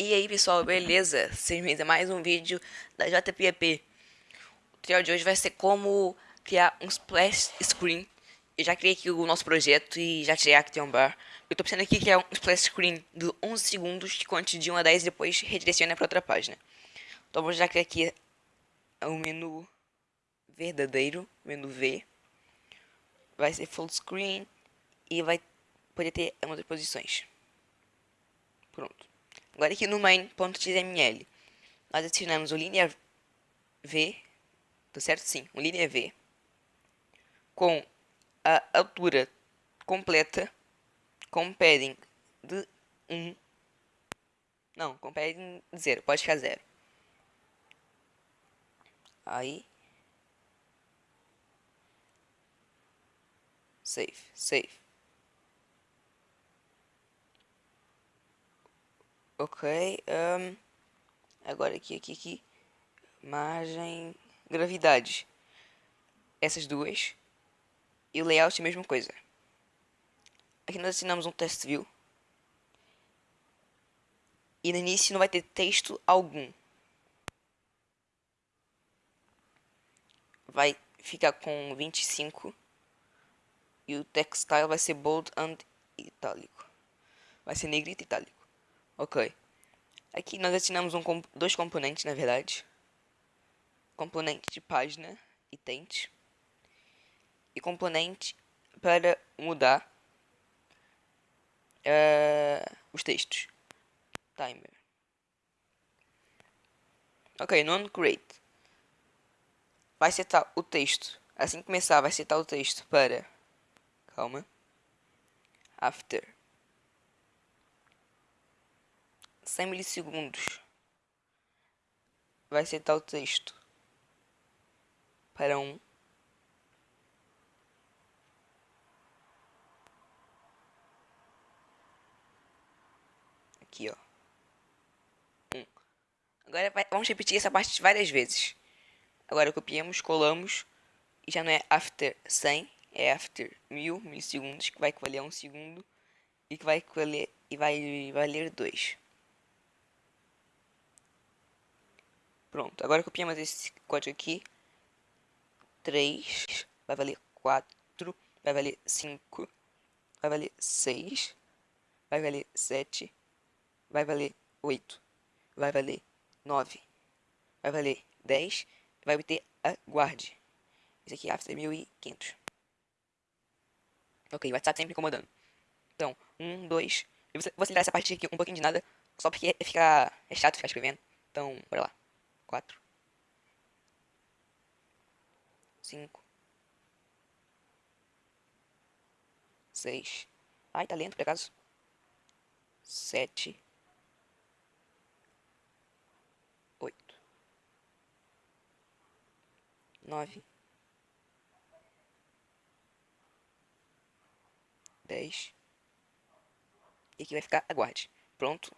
E aí pessoal, beleza? Sejam bem-vindos a mais um vídeo da JPP. O tutorial de hoje vai ser como criar um splash screen. Eu já criei aqui o nosso projeto e já tirei a Action Bar. Eu tô pensando aqui criar um splash screen de 11 segundos que conte de 1 a 10 e depois redireciona para outra página. Então vou já criar aqui o menu verdadeiro, menu V. Vai ser full screen e vai poder ter outras posições. Pronto. Agora aqui no main.xml, nós adicionamos o linha V, tá certo? Sim, o linha V, com a altura completa, com padding de 1, não, com padding de 0, pode ficar 0. Aí, save, save. Ok. Um, agora aqui, aqui, aqui. Margem. Gravidade. Essas duas. E o layout, a mesma coisa. Aqui nós assinamos um test view. E no início não vai ter texto algum. Vai ficar com 25. E o text style vai ser bold and itálico. Vai ser negrito e itálico. Ok. Aqui nós assinamos um, dois componentes, na verdade. Componente de página e tente. E componente para mudar uh, os textos. Timer. Ok, non-create. Vai setar o texto. Assim que começar, vai setar o texto para... Calma. After 100 milissegundos. Vai ser tal texto. Para um. Aqui ó. Um. agora vai, vamos repetir essa parte várias vezes. Agora copiamos colamos e já não é after 100 é after 1000 milissegundos que vai equivaler a um segundo e que vai equivaler e vai valer 2 Pronto, agora copiamos esse código aqui. 3 vai valer 4, vai valer 5, vai valer 6, vai valer 7, vai valer 8, vai valer 9, vai valer 10, vai obter a guarde. Esse aqui é after 1500. Ok, vai estar sempre incomodando. Então, 1, 2, eu vou acelerar essa parte aqui um pouquinho de nada, só porque fica, é chato ficar escrevendo. Então, bora lá quatro, cinco, seis. Ai, tá lento por acaso. Sete, oito, nove, dez. E aqui vai ficar aguarde. Pronto.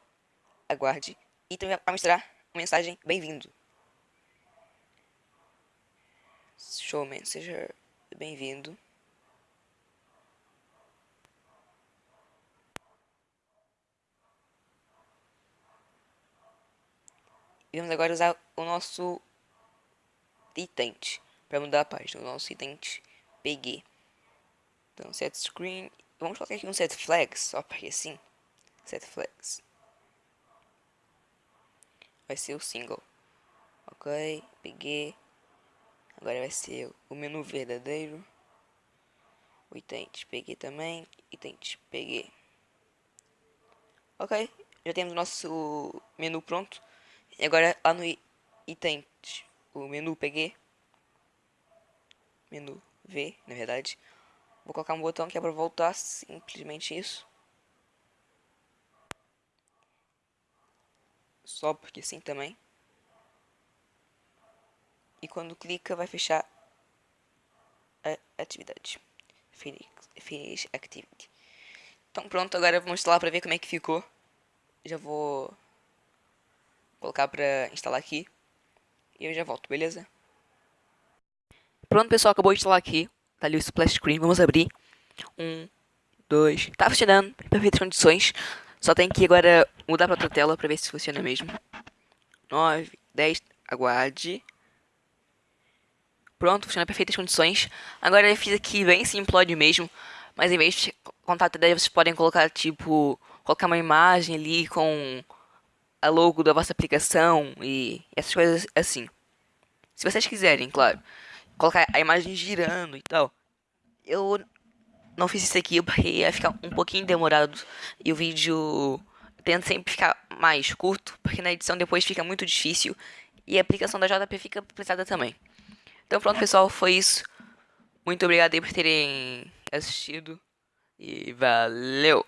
Aguarde. E também vai mostrar uma mensagem bem-vindo. Showman, seja bem-vindo. Vamos agora usar o nosso itente para mudar a página, o nosso itente PG. Então, set screen, vamos colocar aqui um set flags, só porque assim, set flags. Vai ser o single. Ok, peguei. Agora vai ser o menu verdadeiro. O itens peguei também. Itens peguei. Ok, já temos o nosso menu pronto. E agora lá no itens, o menu peguei. Menu V, na verdade. Vou colocar um botão que é para voltar, simplesmente isso. Só porque sim também e quando clica vai fechar a atividade. Finish, activity. Então pronto, agora vamos instalar para ver como é que ficou. Já vou colocar para instalar aqui. E eu já volto, beleza? Pronto, pessoal, acabou de instalar aqui. Tá ali o splash screen, vamos abrir. Um, dois, tá funcionando, perfeitas condições. Só tem que agora mudar pra outra tela pra ver se funciona mesmo. 9, 10, aguarde. Pronto, funciona em perfeitas condições. Agora eu fiz aqui bem simplório mesmo. Mas em vez de contato daí vocês podem colocar tipo. Colocar uma imagem ali com a logo da vossa aplicação e essas coisas assim. Se vocês quiserem, claro. Colocar a imagem girando e tal. Eu não fiz isso aqui porque ia ficar um pouquinho demorado. E o vídeo tenta sempre ficar mais curto. Porque na edição depois fica muito difícil. E a aplicação da JP fica pesada também. Então pronto, pessoal, foi isso. Muito obrigado aí por terem assistido. E valeu!